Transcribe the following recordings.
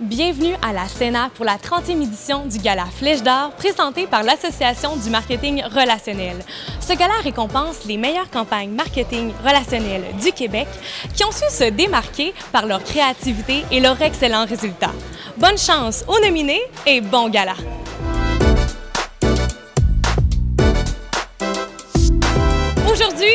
Bienvenue à la Sénat pour la 30e édition du Gala Flèche d'Or présenté par l'Association du marketing relationnel. Ce gala récompense les meilleures campagnes marketing relationnelles du Québec qui ont su se démarquer par leur créativité et leurs excellents résultats. Bonne chance aux nominés et bon gala!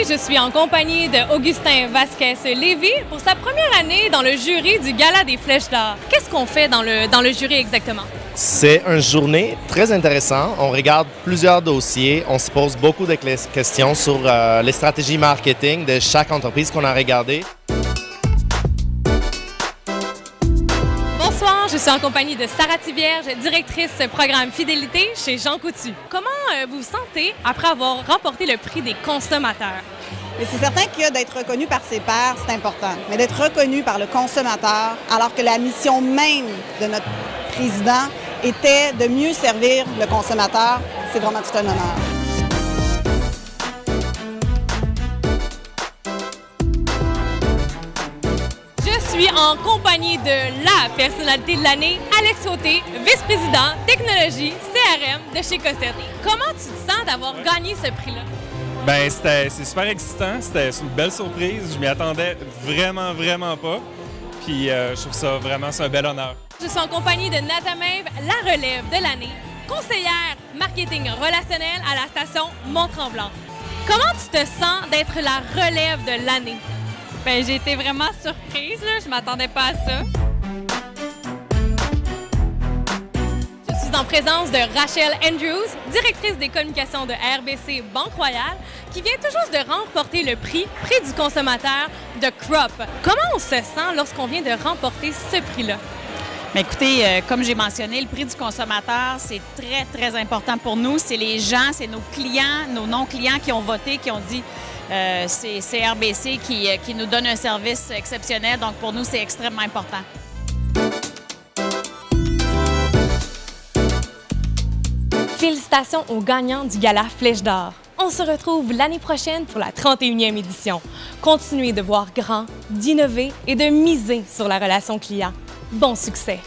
Je suis en compagnie d'Augustin Vasquez-Lévy pour sa première année dans le jury du Gala des Flèches d'Or. Qu'est-ce qu'on fait dans le, dans le jury exactement? C'est une journée très intéressante. On regarde plusieurs dossiers. On se pose beaucoup de questions sur euh, les stratégies marketing de chaque entreprise qu'on a regardé. Suis en compagnie de Sarah Tivierge, directrice programme fidélité chez Jean Coutu. Comment euh, vous vous sentez après avoir remporté le prix des consommateurs? c'est certain que d'être reconnu par ses pairs, c'est important. Mais d'être reconnu par le consommateur, alors que la mission même de notre président était de mieux servir le consommateur, c'est vraiment tout un honneur. Suis en compagnie de la personnalité de l'année, Alex Sauté, vice-président technologie CRM de chez Cossette. Comment tu te sens d'avoir gagné ce prix-là? Ben, c'est super excitant. C'était une belle surprise. Je m'y attendais vraiment, vraiment pas. Puis euh, je trouve ça vraiment un bel honneur. Je suis en compagnie de Natamaeve, la relève de l'année, conseillère marketing relationnel à la station Mont-Tremblant. Comment tu te sens d'être la relève de l'année? Ben, j'ai été vraiment surprise. Là. Je m'attendais pas à ça. en présence de Rachel Andrews, directrice des communications de RBC Banque Royale, qui vient tout juste de remporter le prix Prix du consommateur de Crop. Comment on se sent lorsqu'on vient de remporter ce prix-là? Mais écoutez, euh, comme j'ai mentionné, le prix du consommateur, c'est très, très important pour nous. C'est les gens, c'est nos clients, nos non-clients qui ont voté, qui ont dit euh, c'est RBC qui, euh, qui nous donne un service exceptionnel. Donc, pour nous, c'est extrêmement important. Félicitations aux gagnants du Gala Flèche d'Or. On se retrouve l'année prochaine pour la 31e édition. Continuez de voir grand, d'innover et de miser sur la relation client. Bon succès!